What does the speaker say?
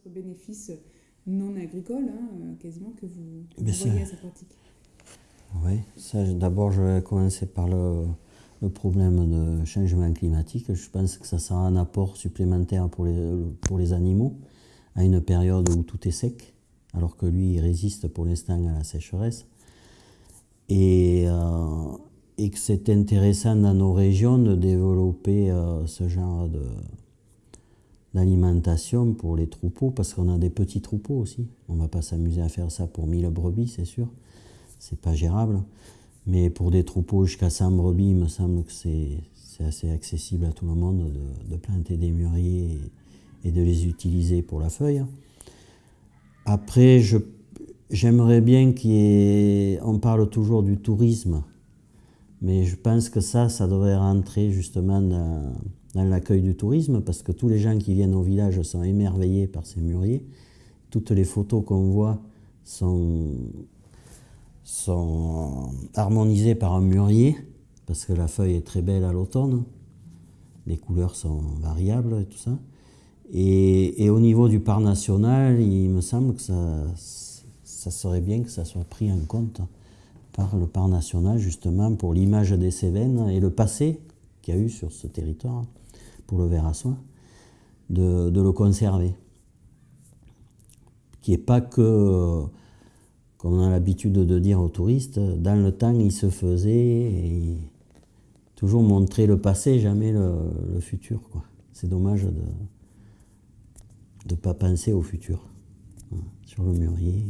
autres bénéfices non agricoles, hein, quasiment, que vous, voyez à cette pratique. Oui, d'abord je vais commencer par le, le, problème de changement climatique. Je pense que ça sera un apport supplémentaire pour les, pour les animaux à une période où tout est sec, alors que lui il résiste pour l'instant à la sécheresse. Et, euh, et que c'est intéressant dans nos régions de développer euh, ce genre de, d'alimentation pour les troupeaux, parce qu'on a des petits troupeaux aussi. On ne va pas s'amuser à faire ça pour 1000 brebis, c'est sûr. C'est pas gérable. Mais pour des troupeaux jusqu'à 100 brebis, il me semble que c'est assez accessible à tout le monde de, planter des mûriers et, et, de les utiliser pour la feuille. Après, j'aimerais bien qu'on parle toujours du tourisme mais je pense que ça, ça devrait rentrer justement dans, l'accueil du tourisme, parce que tous les gens qui viennent au village sont émerveillés par ces mûriers. Toutes les photos qu'on voit sont, harmonisées par un mûrier, parce que la feuille est très belle à l'automne. Les couleurs sont variables et tout ça. Et, et, au niveau du parc national, il me semble que ça, ça serait bien que ça soit pris en compte par le parc national, justement, pour l'image des Cévennes et le passé qu'il y a eu sur ce territoire, pour le verre à soie, de, le conserver. Qui n'est pas que, comme on a l'habitude de dire aux touristes, dans le temps, il se faisait toujours montrer le passé, jamais le, futur. C'est dommage de ne pas penser au futur, hein, sur le mûrier.